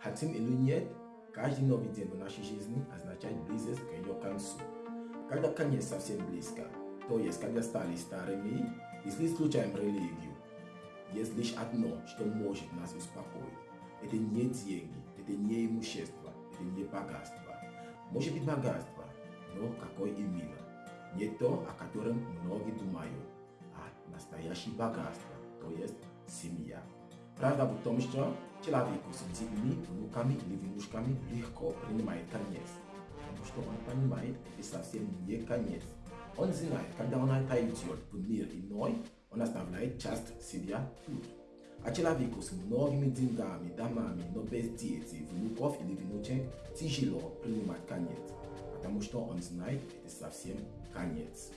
Хотим каждый новый день в нашей жизни означает близость к ее концу. Когда конец совсем близко, то есть когда стали старыми, если излучаем религию, есть лишь одно, что может нас успокоить. Это не деньги, это не имущество, это не богатство. Может быть богатство, но какое именно? Не то, о котором многие думают, а настоящее богатство, то есть семья. Правда в том, что человеку с детьми, внуками или внучками легко принимает конец, потому что он понимает, это совсем не конец. Он знает, когда он отойдет в мир иной, он оставляет часть себя тут. А человеку с многими деньгами, домами, но без детей, внуков или внучек тяжело принимать конец, потому что он знает, это совсем конец.